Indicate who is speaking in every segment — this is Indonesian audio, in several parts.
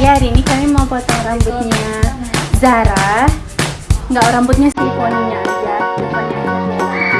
Speaker 1: Ya hari ini kami mau potong rambutnya Zara. Nggak rambutnya sih poninya aja Poninya aja.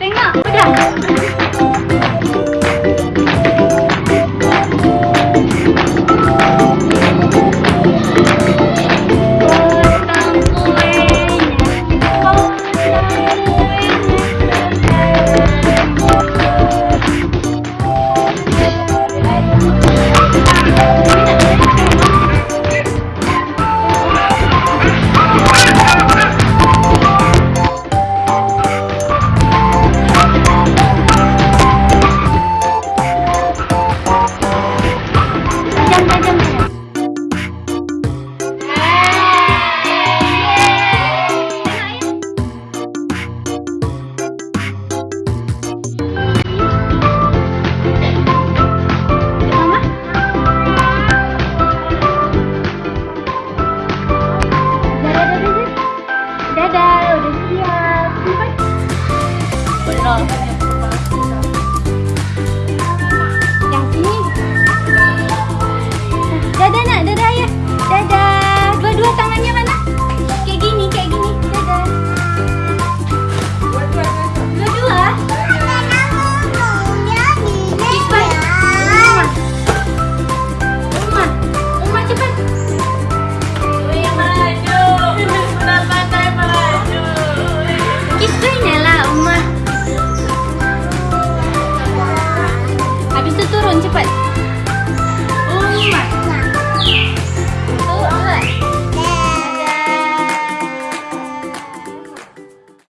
Speaker 1: 等一。udah siap. Belum. Yang sini. Dadah nak, dadah ya.
Speaker 2: Dadah.